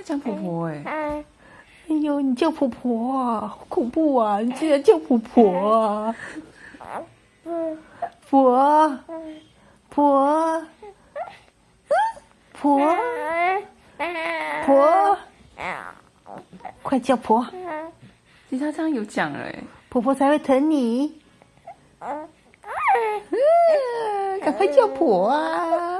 他讲婆婆哎，哎呦，你叫婆婆啊，好恐怖啊！你竟然叫婆婆啊！婆，婆，婆，婆，快叫婆，其实他这样有讲了哎，婆婆才会疼你。赶快叫婆啊！